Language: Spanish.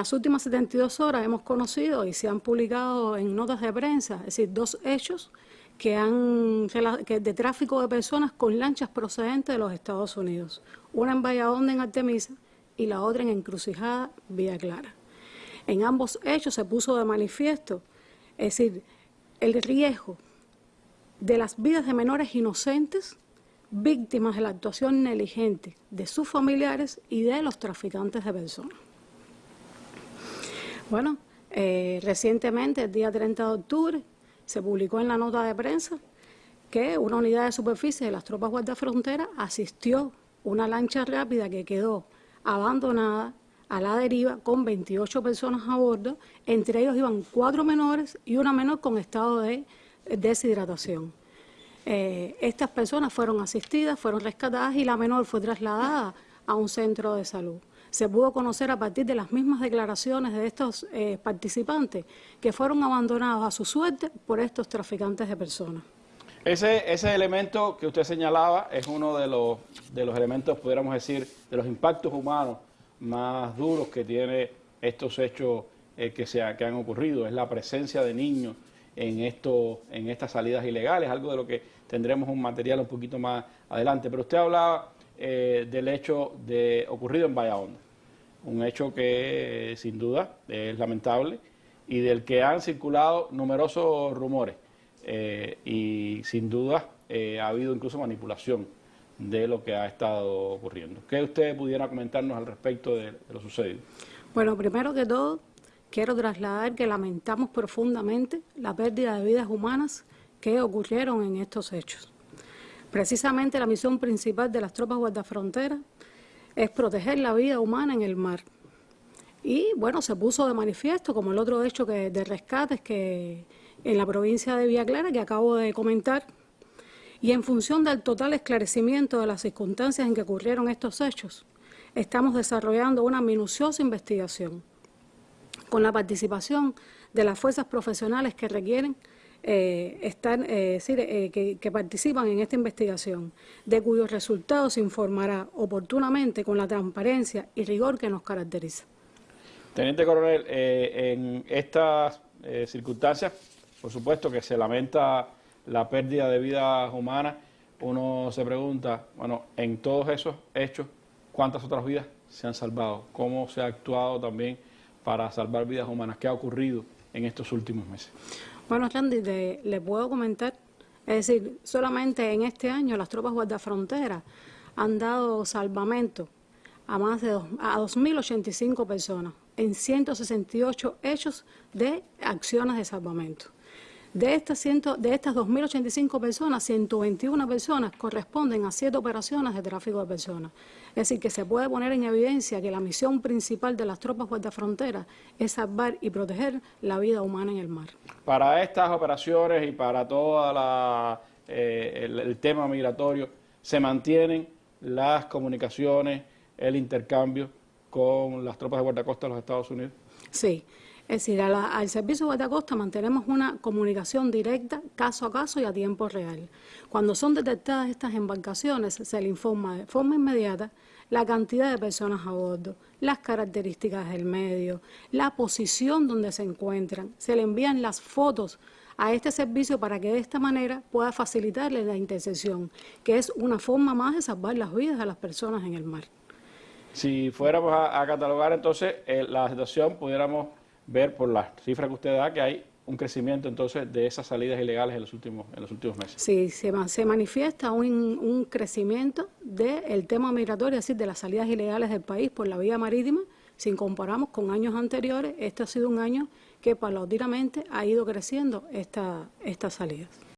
las últimas 72 horas hemos conocido y se han publicado en notas de prensa, es decir, dos hechos que han, de tráfico de personas con lanchas procedentes de los Estados Unidos. Una en Valladolid, en Artemisa, y la otra en Encrucijada, Villa Clara. En ambos hechos se puso de manifiesto, es decir, el riesgo de las vidas de menores inocentes víctimas de la actuación negligente de sus familiares y de los traficantes de personas. Bueno, eh, recientemente, el día 30 de octubre, se publicó en la nota de prensa que una unidad de superficie de las tropas guardafronteras asistió una lancha rápida que quedó abandonada a la deriva con 28 personas a bordo, entre ellos iban cuatro menores y una menor con estado de deshidratación. Eh, estas personas fueron asistidas, fueron rescatadas y la menor fue trasladada a un centro de salud se pudo conocer a partir de las mismas declaraciones de estos eh, participantes que fueron abandonados a su suerte por estos traficantes de personas. Ese, ese elemento que usted señalaba es uno de los, de los elementos, pudiéramos decir, de los impactos humanos más duros que tiene estos hechos eh, que, se que han ocurrido, es la presencia de niños en, esto, en estas salidas ilegales, algo de lo que tendremos un material un poquito más adelante. Pero usted hablaba eh, del hecho de ocurrido en Honda, un hecho que sin duda es lamentable y del que han circulado numerosos rumores eh, y sin duda eh, ha habido incluso manipulación de lo que ha estado ocurriendo. ¿Qué usted pudiera comentarnos al respecto de, de lo sucedido? Bueno, primero que todo, quiero trasladar que lamentamos profundamente la pérdida de vidas humanas que ocurrieron en estos hechos. Precisamente la misión principal de las tropas guardafronteras es proteger la vida humana en el mar. Y bueno, se puso de manifiesto, como el otro hecho de rescates que en la provincia de Villa Clara, que acabo de comentar, y en función del total esclarecimiento de las circunstancias en que ocurrieron estos hechos, estamos desarrollando una minuciosa investigación con la participación de las fuerzas profesionales que requieren eh, están, eh, eh, que, participan en esta investigación, de cuyos resultados se informará oportunamente con la transparencia y rigor que nos caracteriza. Teniente Coronel, en estas circunstancias, por supuesto que se lamenta la pérdida de vidas humanas, uno se pregunta, bueno, en todos esos hechos, ¿cuántas otras vidas se han salvado? ¿Cómo se ha actuado también para salvar vidas humanas? ¿Qué ha ocurrido en estos últimos meses? Bueno, Randy, le puedo comentar, es decir, solamente en este año las tropas guardafronteras han dado salvamento a más de dos, a 2.085 personas en 168 hechos de acciones de salvamento. De estas, ciento, de estas 2.085 personas, 121 personas corresponden a siete operaciones de tráfico de personas. Es decir, que se puede poner en evidencia que la misión principal de las tropas guardafronteras es salvar y proteger la vida humana en el mar. Para estas operaciones y para todo eh, el, el tema migratorio, ¿se mantienen las comunicaciones, el intercambio con las tropas de guardacosta de los Estados Unidos? Sí. Es decir, al Servicio de Guardacosta mantenemos una comunicación directa, caso a caso y a tiempo real. Cuando son detectadas estas embarcaciones, se le informa de forma inmediata la cantidad de personas a bordo, las características del medio, la posición donde se encuentran. Se le envían las fotos a este servicio para que de esta manera pueda facilitarle la intercesión, que es una forma más de salvar las vidas de las personas en el mar. Si fuéramos a, catalogar entonces eh, la situación, pudiéramos ver por las cifras que usted da que hay un crecimiento entonces de esas salidas ilegales en los últimos, en los últimos meses. Sí, se, manifiesta un, un crecimiento del tema migratorio, es decir, de las salidas ilegales del país por la vía marítima. Si comparamos con años anteriores, este ha sido un año que paulatinamente ha ido creciendo esta, estas salidas.